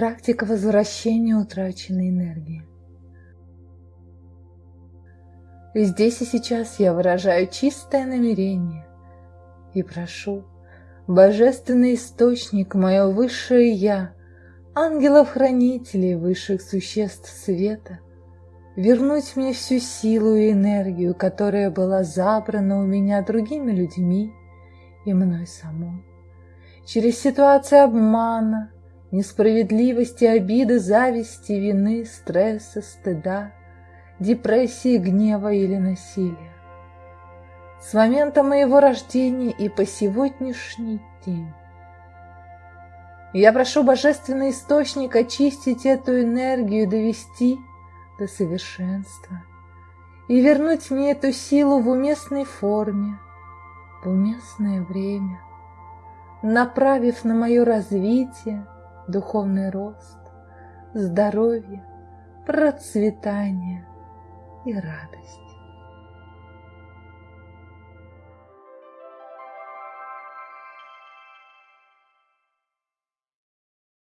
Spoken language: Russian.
практика возвращения утраченной энергии. Здесь и сейчас я выражаю чистое намерение и прошу, Божественный Источник, мое Высшее Я, ангелов-хранителей высших существ света, вернуть мне всю силу и энергию, которая была забрана у меня другими людьми и мной самой. Через ситуации обмана, несправедливости, обиды, зависти, вины, стресса, стыда, депрессии, гнева или насилия. С момента моего рождения и по сегодняшний день. Я прошу Божественный Источник очистить эту энергию, довести до совершенства и вернуть мне эту силу в уместной форме, в уместное время, направив на мое развитие, духовный рост, здоровье, процветание, и радость.